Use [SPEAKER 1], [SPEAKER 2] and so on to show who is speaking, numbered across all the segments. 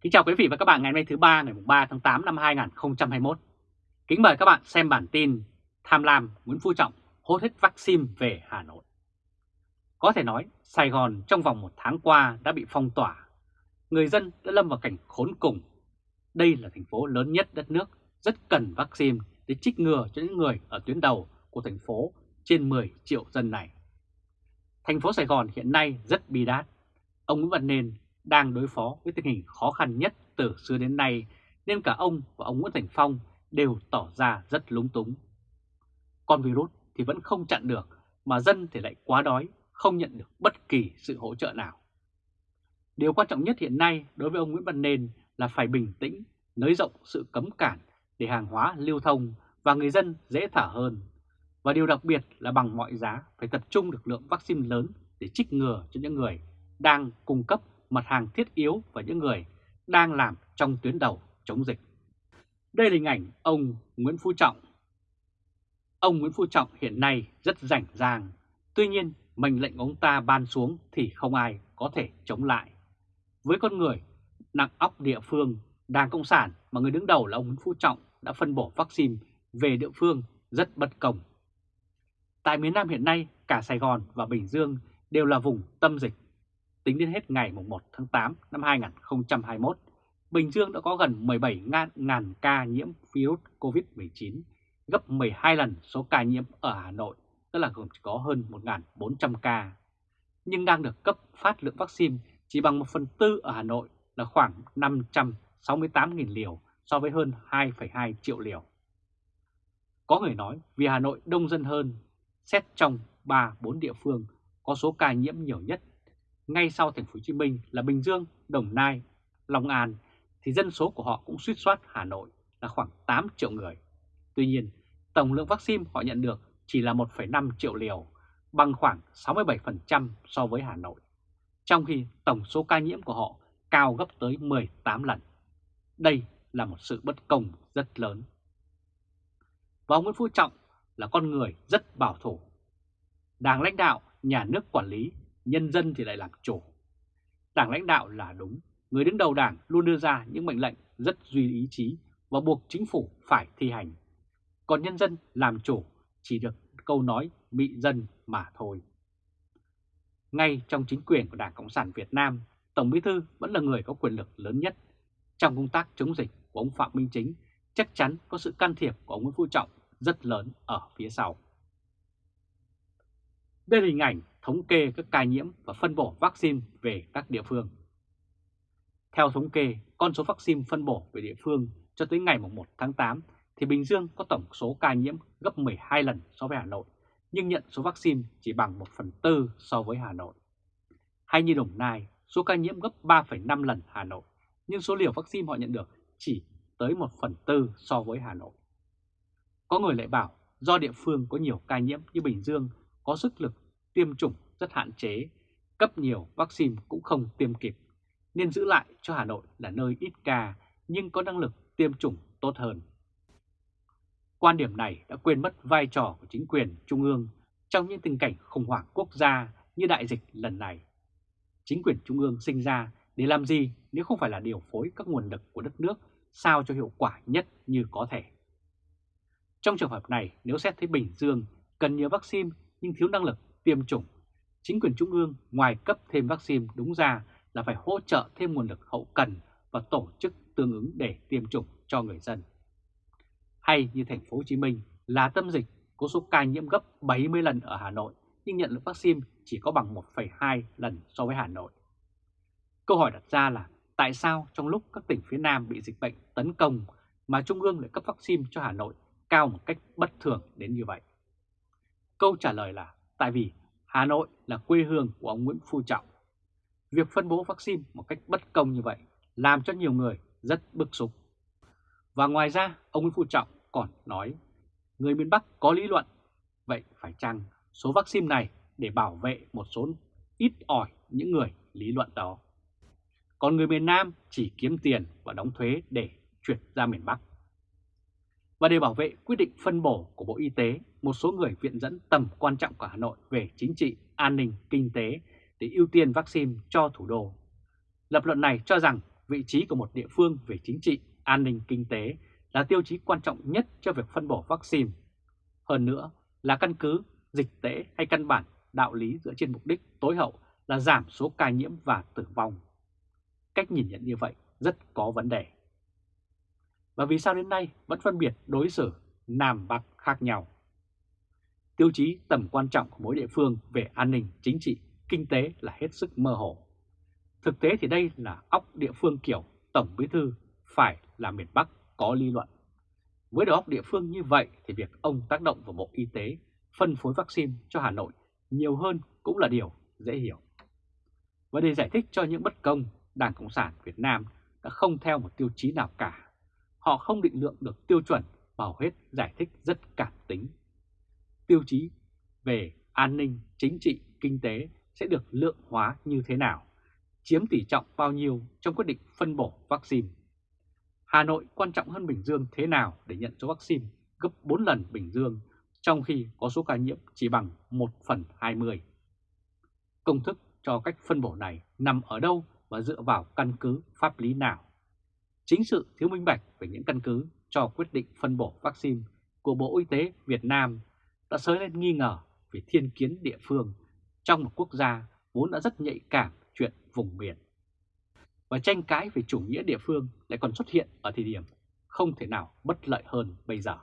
[SPEAKER 1] Kính chào quý vị và các bạn ngày hôm nay thứ ba ngày 3 tháng 8 năm 2021. Kính mời các bạn xem bản tin Tham lam Nguyễn Phú Trọng hốt hết vaccine về Hà Nội. Có thể nói Sài Gòn trong vòng một tháng qua đã bị phong tỏa. Người dân đã lâm vào cảnh khốn cùng. Đây là thành phố lớn nhất đất nước, rất cần vaccine để trích ngừa cho những người ở tuyến đầu của thành phố trên 10 triệu dân này. Thành phố Sài Gòn hiện nay rất bi đát. Ông Nguyễn Văn Nên đang đối phó với tình hình khó khăn nhất từ xưa đến nay nên cả ông và ông Nguyễn Thành Phong đều tỏ ra rất lúng túng. Con virus thì vẫn không chặn được mà dân thì lại quá đói, không nhận được bất kỳ sự hỗ trợ nào. Điều quan trọng nhất hiện nay đối với ông Nguyễn Văn Nên là phải bình tĩnh, nới rộng sự cấm cản để hàng hóa lưu thông và người dân dễ thở hơn. Và điều đặc biệt là bằng mọi giá phải tập trung lực lượng vaccine lớn để trích ngừa cho những người đang cung cấp mặt hàng thiết yếu và những người đang làm trong tuyến đầu chống dịch. Đây là hình ảnh ông Nguyễn Phú Trọng. Ông Nguyễn Phú Trọng hiện nay rất rảnh ràng, tuy nhiên mệnh lệnh ông ta ban xuống thì không ai có thể chống lại. Với con người nặng óc địa phương, Đảng Cộng sản mà người đứng đầu là ông Nguyễn Phú Trọng đã phân bổ vaccine về địa phương rất bất công. Tại miền Nam hiện nay, cả Sài Gòn và Bình Dương đều là vùng tâm dịch tính đến hết ngày 1 tháng 8 năm 2021, Bình Dương đã có gần 17.000 ca nhiễm virus COVID-19, gấp 12 lần số ca nhiễm ở Hà Nội, tức là gồm có hơn 1.400 ca. Nhưng đang được cấp phát lượng vaccine chỉ bằng 1 phần tư ở Hà Nội là khoảng 568.000 liều so với hơn 2,2 triệu liều. Có người nói vì Hà Nội đông dân hơn, xét trong 3-4 địa phương có số ca nhiễm nhiều nhất ngay sau thành phố Hồ Chí Minh là Bình Dương, Đồng Nai, Long An thì dân số của họ cũng suýt soát Hà Nội là khoảng 8 triệu người. Tuy nhiên, tổng lượng vaccine họ nhận được chỉ là 1,5 triệu liều, bằng khoảng 67% so với Hà Nội, trong khi tổng số ca nhiễm của họ cao gấp tới 18 lần. Đây là một sự bất công rất lớn. Và ông Nguyễn Phú Trọng là con người rất bảo thủ. Đảng lãnh đạo, nhà nước quản lý nhân dân thì lại làm chủ. Đảng lãnh đạo là đúng, người đứng đầu đảng luôn đưa ra những mệnh lệnh rất duy ý chí và buộc chính phủ phải thi hành. Còn nhân dân làm chủ chỉ được câu nói bị dân mà thôi. Ngay trong chính quyền của Đảng Cộng sản Việt Nam, Tổng Bí Thư vẫn là người có quyền lực lớn nhất. Trong công tác chống dịch của ông Phạm Minh Chính, chắc chắn có sự can thiệp của ông Nguyễn Phú Trọng rất lớn ở phía sau. Đây là hình ảnh thống kê các ca nhiễm và phân bổ vaccine về các địa phương. Theo thống kê, con số vaccine phân bổ về địa phương cho tới ngày 1 tháng 8 thì Bình Dương có tổng số ca nhiễm gấp 12 lần so với Hà Nội, nhưng nhận số vaccine chỉ bằng 1 phần tư so với Hà Nội. Hay như Đồng Nai, số ca nhiễm gấp 3,5 lần Hà Nội, nhưng số liều vaccine họ nhận được chỉ tới 1 phần tư so với Hà Nội. Có người lại bảo do địa phương có nhiều ca nhiễm như Bình Dương có sức lực tiêm chủng rất hạn chế, cấp nhiều vaccine cũng không tiêm kịp, nên giữ lại cho Hà Nội là nơi ít ca nhưng có năng lực tiêm chủng tốt hơn. Quan điểm này đã quên mất vai trò của chính quyền Trung ương trong những tình cảnh khủng hoảng quốc gia như đại dịch lần này. Chính quyền Trung ương sinh ra để làm gì nếu không phải là điều phối các nguồn lực của đất nước sao cho hiệu quả nhất như có thể. Trong trường hợp này, nếu xét thấy Bình Dương cần nhiều vaccine nhưng thiếu năng lực tiêm chủng, chính quyền trung ương ngoài cấp thêm vaccine đúng ra là phải hỗ trợ thêm nguồn lực hậu cần và tổ chức tương ứng để tiêm chủng cho người dân. Hay như thành phố Hồ Chí Minh là tâm dịch có số ca nhiễm gấp 70 lần ở Hà Nội nhưng nhận lượng vaccine chỉ có bằng 1,2 lần so với Hà Nội. Câu hỏi đặt ra là tại sao trong lúc các tỉnh phía Nam bị dịch bệnh tấn công mà Trung ương lại cấp vaccine cho Hà Nội cao một cách bất thường đến như vậy? Câu trả lời là tại vì Hà Nội là quê hương của ông Nguyễn Phú Trọng. Việc phân bố vaccine một cách bất công như vậy làm cho nhiều người rất bức xúc. Và ngoài ra, ông Nguyễn Phú Trọng còn nói, người miền Bắc có lý luận, vậy phải chăng số vaccine này để bảo vệ một số ít ỏi những người lý luận đó. Còn người miền Nam chỉ kiếm tiền và đóng thuế để chuyển ra miền Bắc. Và để bảo vệ quyết định phân bổ của Bộ Y tế, một số người viện dẫn tầm quan trọng của Hà Nội về chính trị, an ninh, kinh tế để ưu tiên vaccine cho thủ đô. Lập luận này cho rằng vị trí của một địa phương về chính trị, an ninh kinh tế là tiêu chí quan trọng nhất cho việc phân bổ vaccine. Hơn nữa là căn cứ dịch tễ hay căn bản đạo lý dựa trên mục đích tối hậu là giảm số ca nhiễm và tử vong. Cách nhìn nhận như vậy rất có vấn đề. Và vì sao đến nay vẫn phân biệt đối xử Nam Bắc khác nhau? Tiêu chí tầm quan trọng của mỗi địa phương về an ninh, chính trị, kinh tế là hết sức mơ hồ. Thực tế thì đây là óc địa phương kiểu Tổng Bí Thư phải là miền Bắc có lý luận. Với đầu óc địa phương như vậy thì việc ông tác động vào Bộ Y tế phân phối vaccine cho Hà Nội nhiều hơn cũng là điều dễ hiểu. Và để giải thích cho những bất công, Đảng Cộng sản Việt Nam đã không theo một tiêu chí nào cả. Họ không định lượng được tiêu chuẩn và hầu hết giải thích rất cảm tính. Tiêu chí về an ninh, chính trị, kinh tế sẽ được lượng hóa như thế nào, chiếm tỷ trọng bao nhiêu trong quyết định phân bổ vaccine. Hà Nội quan trọng hơn Bình Dương thế nào để nhận số vaccine gấp 4 lần Bình Dương trong khi có số ca nhiễm chỉ bằng 1 phần 20. Công thức cho cách phân bổ này nằm ở đâu và dựa vào căn cứ pháp lý nào? Chính sự thiếu minh bạch về những căn cứ cho quyết định phân bổ vaccine của Bộ Y tế Việt Nam đã sới lên nghi ngờ về thiên kiến địa phương trong một quốc gia vốn đã rất nhạy cảm chuyện vùng biển. Và tranh cãi về chủ nghĩa địa phương lại còn xuất hiện ở thời điểm không thể nào bất lợi hơn bây giờ.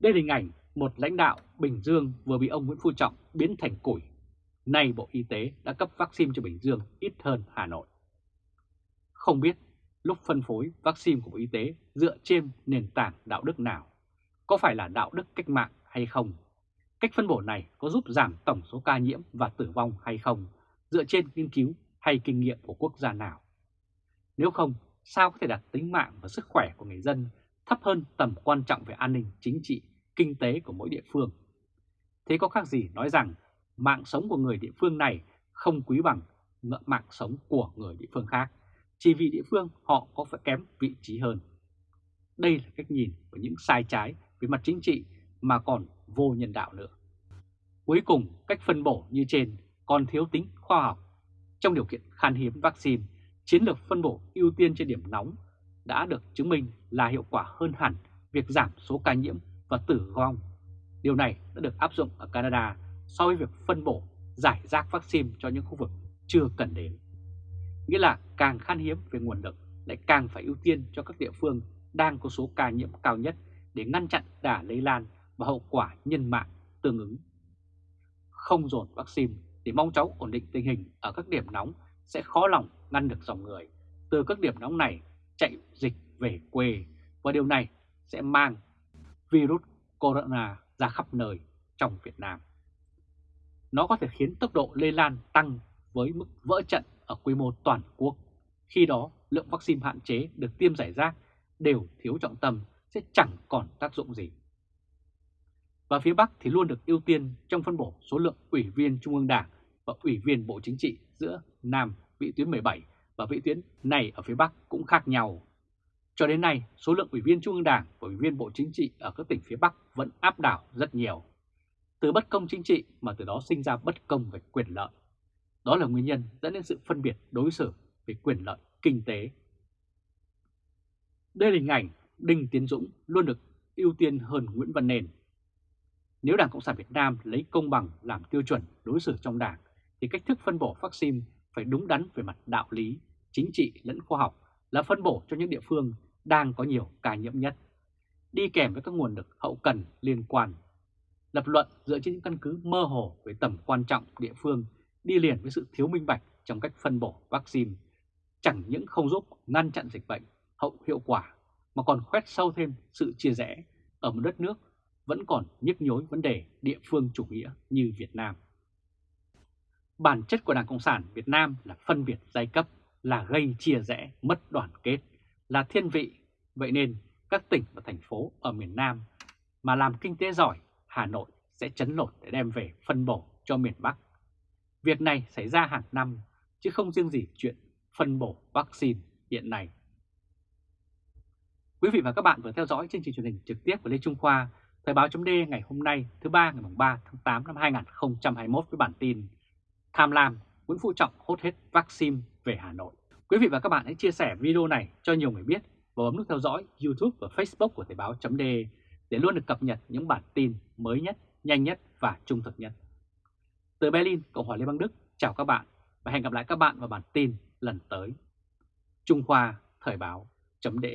[SPEAKER 1] Đây là hình ảnh một lãnh đạo Bình Dương vừa bị ông Nguyễn Phú Trọng biến thành củi. Nay Bộ Y tế đã cấp vaccine cho Bình Dương ít hơn Hà Nội. Không biết lúc phân phối vaccine của Bộ Y tế dựa trên nền tảng đạo đức nào? Có phải là đạo đức cách mạng hay không? Cách phân bổ này có giúp giảm tổng số ca nhiễm và tử vong hay không? Dựa trên nghiên cứu hay kinh nghiệm của quốc gia nào? Nếu không, sao có thể đặt tính mạng và sức khỏe của người dân thấp hơn tầm quan trọng về an ninh chính trị kinh tế của mỗi địa phương. Thế có khác gì nói rằng mạng sống của người địa phương này không quý bằng mạng sống của người địa phương khác, chỉ vì địa phương họ có phải kém vị trí hơn. Đây là cách nhìn của những sai trái về mặt chính trị mà còn vô nhân đạo nữa. Cuối cùng, cách phân bổ như trên còn thiếu tính khoa học. Trong điều kiện khan hiếm vaccine, chiến lược phân bổ ưu tiên trên điểm nóng đã được chứng minh là hiệu quả hơn hẳn việc giảm số ca nhiễm và tử vong. Điều này đã được áp dụng ở Canada so với việc phân bổ giải rác vaccine cho những khu vực chưa cần đến. Nghĩa là càng khan hiếm về nguồn lực, lại càng phải ưu tiên cho các địa phương đang có số ca nhiễm cao nhất để ngăn chặn đà lây lan và hậu quả nhân mạng tương ứng. Không dồn vaccine để mong cháu ổn định tình hình ở các điểm nóng sẽ khó lòng ngăn được dòng người từ các điểm nóng này chạy dịch về quê và điều này sẽ mang virus corona ra khắp nơi trong Việt Nam. Nó có thể khiến tốc độ lây lan tăng với mức vỡ trận ở quy mô toàn quốc. Khi đó, lượng vaccine hạn chế được tiêm giải rác đều thiếu trọng tâm sẽ chẳng còn tác dụng gì. Và phía Bắc thì luôn được ưu tiên trong phân bổ số lượng ủy viên Trung ương Đảng và ủy viên Bộ Chính trị giữa Nam vị tuyến 17 và vị tuyến này ở phía Bắc cũng khác nhau. Cho đến nay, số lượng ủy viên Trung ương Đảng và ủy viên Bộ Chính trị ở các tỉnh phía Bắc vẫn áp đảo rất nhiều. Từ bất công chính trị mà từ đó sinh ra bất công về quyền lợi. Đó là nguyên nhân dẫn đến sự phân biệt đối xử về quyền lợi kinh tế. Đây là hình ảnh Đinh Tiến Dũng luôn được ưu tiên hơn Nguyễn Văn Nền. Nếu Đảng Cộng sản Việt Nam lấy công bằng làm tiêu chuẩn đối xử trong đảng, thì cách thức phân bổ vaccine phải đúng đắn về mặt đạo lý, chính trị lẫn khoa học là phân bổ cho những địa phương đang có nhiều ca nhiễm nhất, đi kèm với các nguồn lực hậu cần liên quan. Lập luận dựa trên những căn cứ mơ hồ về tầm quan trọng địa phương đi liền với sự thiếu minh bạch trong cách phân bổ vaccine, chẳng những không giúp ngăn chặn dịch bệnh hậu hiệu quả mà còn khoét sâu thêm sự chia rẽ ở một đất nước vẫn còn nhức nhối vấn đề địa phương chủ nghĩa như Việt Nam. Bản chất của Đảng Cộng sản Việt Nam là phân biệt giai cấp là gây chia rẽ, mất đoàn kết, là thiên vị. Vậy nên các tỉnh và thành phố ở miền Nam mà làm kinh tế giỏi, Hà Nội sẽ chấn lột để đem về phân bổ cho miền Bắc. Việc này xảy ra hàng năm, chứ không riêng gì chuyện phân bổ vaccine hiện nay. Quý vị và các bạn vừa theo dõi chương trình truyền hình trực tiếp của Lê Trung Khoa, Thời báo chấm ngày hôm nay thứ ba ngày 3 tháng 8 năm 2021 với bản tin Tham lam, Nguyễn Phú Trọng hốt hết vaccine về Hà Nội. Quý vị và các bạn hãy chia sẻ video này cho nhiều người biết và bấm nút theo dõi YouTube và Facebook của Thời báo .de để luôn được cập nhật những bản tin mới nhất, nhanh nhất và trung thực nhất. Từ Berlin, Cộng hòa Liên bang Đức, chào các bạn và hẹn gặp lại các bạn vào bản tin lần tới. Trung Khoa Thời báo .de